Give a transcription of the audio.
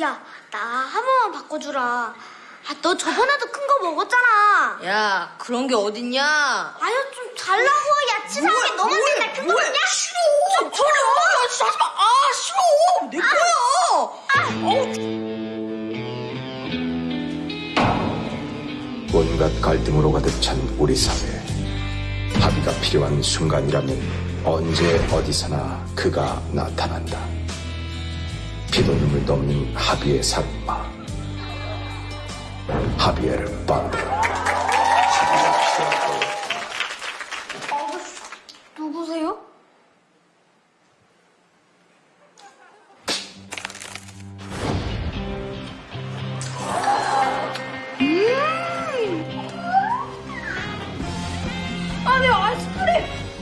야, 나 한 번만 바꿔주라. 아, 너 저번에도 큰 거 먹었잖아. 야, 그런 게 어딨냐? 아유, 좀 달라고. 야, 치사하게 너만 맨날 큰거 먹냐? 싫어! 좀 저리 와! 진짜 하지 마! 아, 싫어! 내 거야! 온갖 갈등으로 가득 찬 우리 사회. 합의가 필요한 순간이라면 언제 어디서나 그가 나타난다. 피도 눈물 넘는 합의의. 하비에르 바르. 합의가 필요하고 누구세요? 아니, 아이스크림!